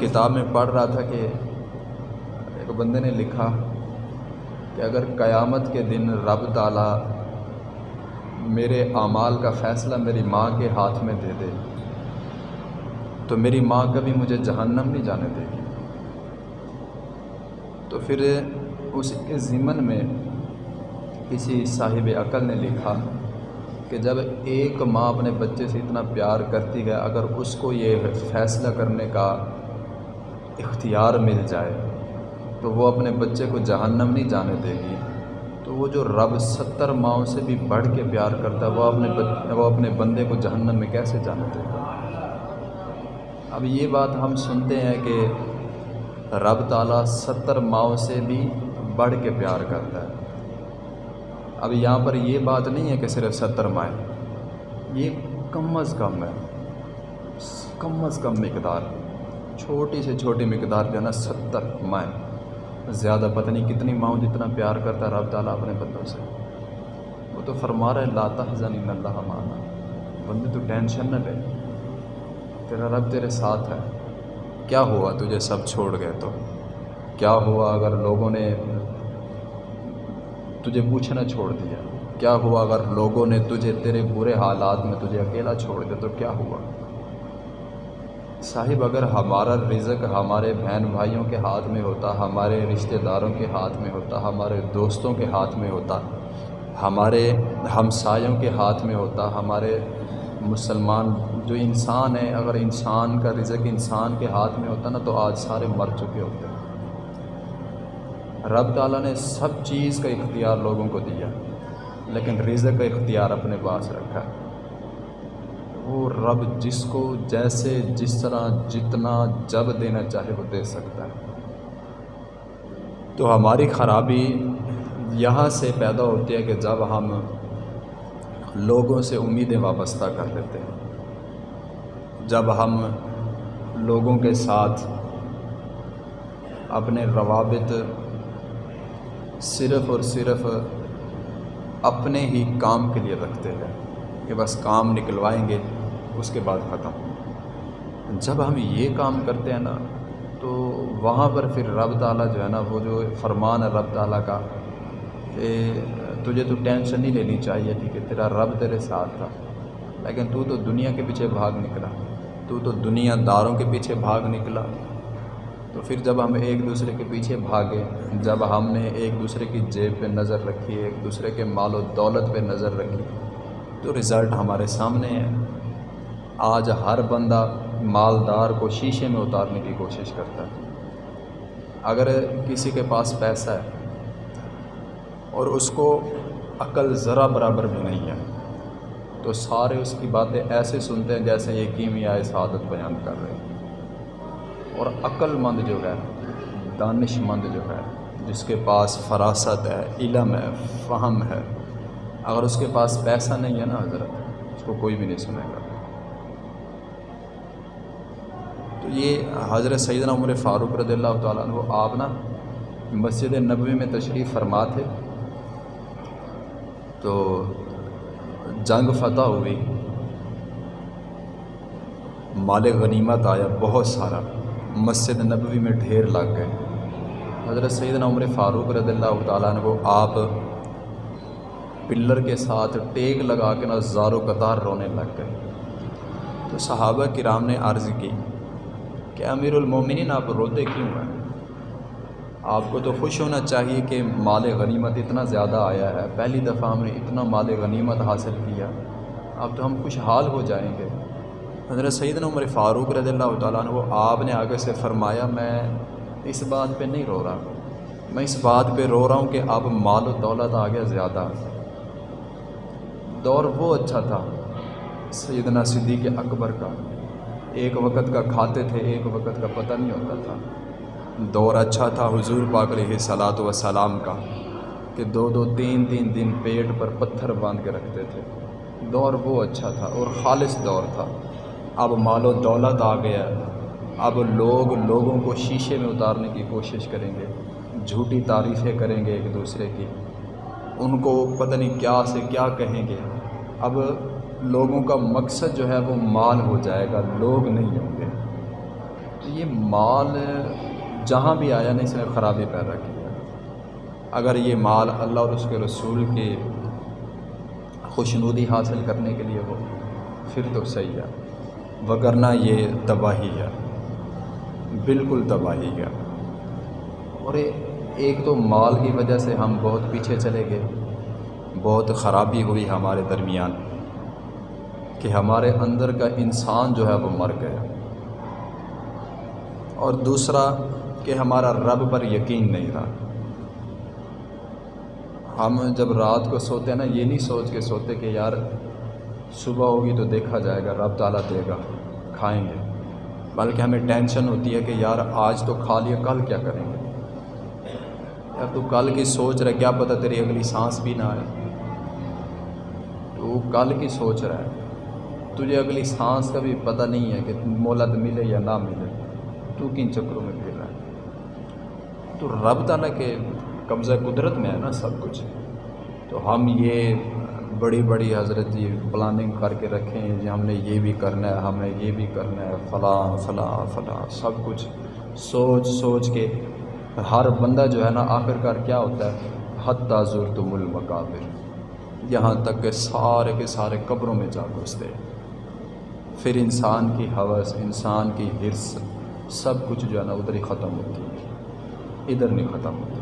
کتاب میں پڑھ رہا تھا کہ ایک بندے نے لکھا کہ اگر قیامت کے دن رب تعالیٰ میرے اعمال کا فیصلہ میری ماں کے ہاتھ میں دے دے، تو میری ماں کبھی مجھے جہنم نہیں جانے دے گی۔ تو پھر اس کے ضمن میں کسی صاحب عقل نے لکھا کہ جب ایک ماں اپنے بچے سے اتنا پیار کرتی ہے، اگر اس کو یہ فیصلہ کرنے کا اختیار مل جائے، تو وہ اپنے بچے کو جہنم نہیں جانے دے گی۔ تو وہ جو رب ستر ماؤں سے بھی بڑھ کے پیار کرتا ہے، وہ اپنے وہ اپنے بندے کو جہنم میں کیسے جانے دے گا؟ اب یہ بات ہم سنتے ہیں کہ رب تعالیٰ ستر ماؤں سے بھی بڑھ کے پیار کرتا ہے۔ اب یہاں پر یہ بات نہیں ہے کہ صرف ستر مائیں، یہ کم از کم ہے، کم از کم مقدار۔ چھوٹی سے چھوٹی مقدار جو ہے نا ستر مائیں زیادہ پتہ نہیں کتنی ماؤں جتنا پیار کرتا ہے، رب تعالیٰ اپنے بندوں سے۔ وہ تو فرما رہا ہے لاتا حضن اللہ مانا بندے تو ٹینشن نہ لے۔ تیرا رب تیرے ساتھ ہے۔ کیا ہوا تجھے سب چھوڑ گئے تو؟ کیا ہوا اگر لوگوں نے تجھے پوچھنا چھوڑ دیا؟ کیا ہوا اگر لوگوں نے تجھے تیرے برے حالات میں تجھے اکیلا چھوڑ دیا تو کیا ہوا؟ صاحب، اگر ہمارا رزق ہمارے بہن بھائیوں کے ہاتھ میں ہوتا، ہمارے رشتہ داروں کے ہاتھ میں ہوتا، ہمارے دوستوں کے ہاتھ میں ہوتا، ہمارے ہمسایوں کے ہاتھ میں ہوتا، ہمارے مسلمان جو انسان ہے اگر انسان کا رزق انسان کے ہاتھ میں ہوتا نا، تو آج سارے مر چکے ہوتے رب تعالیٰ نے سب چیز کا اختیار لوگوں کو دیا، لیکن رزق کا اختیار اپنے پاس رکھا۔ وہ رب جس کو جیسے جس طرح جتنا جب دینا چاہے وہ دے سکتا ہے۔ تو ہماری خرابی یہاں سے پیدا ہوتی ہے کہ جب ہم لوگوں سے امیدیں وابستہ کر لیتے ہیں۔ جب ہم لوگوں کے ساتھ اپنے روابط صرف اور صرف اپنے ہی کام کے لیے رکھتے ہیں کہ بس کام نکلوائیں گے۔ اس کے بعد ختم۔ جب ہم یہ کام کرتے ہیں نا، تو وہاں پر پھر رب تعالیٰ جو ہے نا، وہ جو فرمان ہے رب تعالیٰ کا، کہ تجھے تو ٹینشن نہیں لینی چاہیے تھی کہ تیرا رب تیرے ساتھ تھا۔ لیکن تو تو دنیا کے پیچھے بھاگ نکلا۔ تو تو دنیا داروں کے پیچھے بھاگ نکلا۔ تو پھر جب ہم ایک دوسرے کے پیچھے بھاگے، جب ہم نے ایک دوسرے کی جیب پہ نظر رکھی، ایک دوسرے کے مال و دولت پہ نظر رکھی، تو رزلٹ ہمارے سامنے ہے۔ آج ہر بندہ مالدار کو شیشے میں اتارنے کی کوشش کرتا ہے۔ اگر کسی کے پاس پیسہ ہے اور اس کو عقل ذرا برابر بھی نہیں ہے، تو سارے اس کی باتیں ایسے سنتے ہیں جیسے یہ کیمیائی سعادت بیان کر رہے ہیں۔ اور عقل مند جو ہے دانش مند جو ہے، جس کے پاس فراست ہے، علم ہے، فہم ہے، اگر اس کے پاس پیسہ نہیں ہے نا حضرت، اس کو کوئی بھی نہیں سنے گا تو یہ حضرت سیدنا عمر فاروق رضی اللہ تعالیٰ عنہ آپ نا مسجد نبوی میں تشریف فرما تھے۔ تو جنگ فتح ہوئی۔ مال غنیمت آیا، بہت سارا۔ مسجد نبوی میں ڈھیر لگ گئے۔ حضرت سیدنا عمر فاروق رضی اللہ تعالیٰ نے وہ آپ پلر کے ساتھ ٹیک لگا کے نا زارو قطار رونے لگ گئے۔ تو صحابہ کرام نے عرض کی کہ امیر المومنین آپ روتے کیوں ہیں؟ آپ کو تو خوش ہونا چاہیے کہ مال غنیمت اتنا زیادہ آیا ہے۔ پہلی دفعہ ہم نے اتنا مال غنیمت حاصل کیا۔ اب تو ہم خوشحال ہو جائیں گے۔ حضرت سیدنا عمر فاروق رضی اللہ تعالیٰ عنہ وہ آپ نے آگے سے فرمایا، میں اس بات پہ نہیں رو رہا۔ میں اس بات پہ رو رہا ہوں کہ اب مال و دولت آ گیا زیادہ۔ دور وہ اچھا تھا، سیدنا صدیق اکبر کا۔ ایک وقت کا کھاتے تھے، ایک وقت کا پتہ نہیں ہوتا تھا۔ دور اچھا تھا حضور پاک علیہ صلاۃ وسلام کا، کہ دو دو تین تین دن پیٹ پر پتھر باندھ کے رکھتے تھے۔ دور وہ اچھا تھا اور خالص دور تھا۔ اب مال و دولت آ گیا۔ اب لوگ لوگوں کو شیشے میں اتارنے کی کوشش کریں گے، جھوٹی تعریفیں کریں گے ایک دوسرے کی۔ ان کو پتہ نہیں کیا سے کیا کہیں گے۔ اب لوگوں کا مقصد جو ہے وہ مال ہو جائے گا، لوگ نہیں ہوں گے۔ تو یہ مال جہاں بھی آیا نا اس نے خرابی پیدا کیا اگر یہ مال اللہ اور اس کے رسول کے خوشنودی حاصل کرنے کے لیے ہو، پھر تو صحیح ہے۔ وگرنہ یہ تباہی ہے۔ بالکل تباہی ہے۔ اور ایک تو مال کی وجہ سے ہم بہت پیچھے چلے گئے، بہت خرابی ہوئی ہمارے درمیان۔ کہ ہمارے اندر کا انسان جو ہے وہ مر گیا۔ اور دوسرا کہ ہمارا رب پر یقین نہیں رہا۔ ہم جب رات کو سوتے ہیں نا، یہ نہیں سوچ کے سوتے کہ یار صبح ہوگی تو دیکھا جائے گا، رب تعالیٰ دے گا، کھائیں گے۔ بلکہ ہمیں ٹینشن ہوتی ہے کہ یار آج تو کھا لیا، کل کیا کریں گے؟ یار تو کل کی سوچ رہا کیا پتہ تیری اگلی سانس بھی نہ آئے۔ تو کل کی سوچ رہا ہے۔ تجھے اگلی سانس کا بھی پتہ نہیں ہے کہ مولت ملے یا نہ ملے۔ تو کن چکروں میں پھر رہا ہے؟ تو رب تعالیٰ کے قبضہ قدرت میں ہے نا سب کچھ۔ تو ہم یہ بڑی بڑی حضرت جی پلاننگ کر کے رکھیں جی ہم نے یہ بھی کرنا ہے ہمیں یہ بھی کرنا ہے، فلاں فلاں فلاں، سب کچھ۔ سوچ سوچ کے ہر بندہ جو ہے نا آخر کار کیا ہوتا ہے؟ حد تعزر تم المقابر۔ یہاں تک کہ سارے کے سارے قبروں میں جا گھستے پھر انسان کی حوث، انسان کی حرص، سب کچھ جو ہے نا ادھر ہی ختم ہوتی ہے۔ ادھر نہیں ختم ہوتی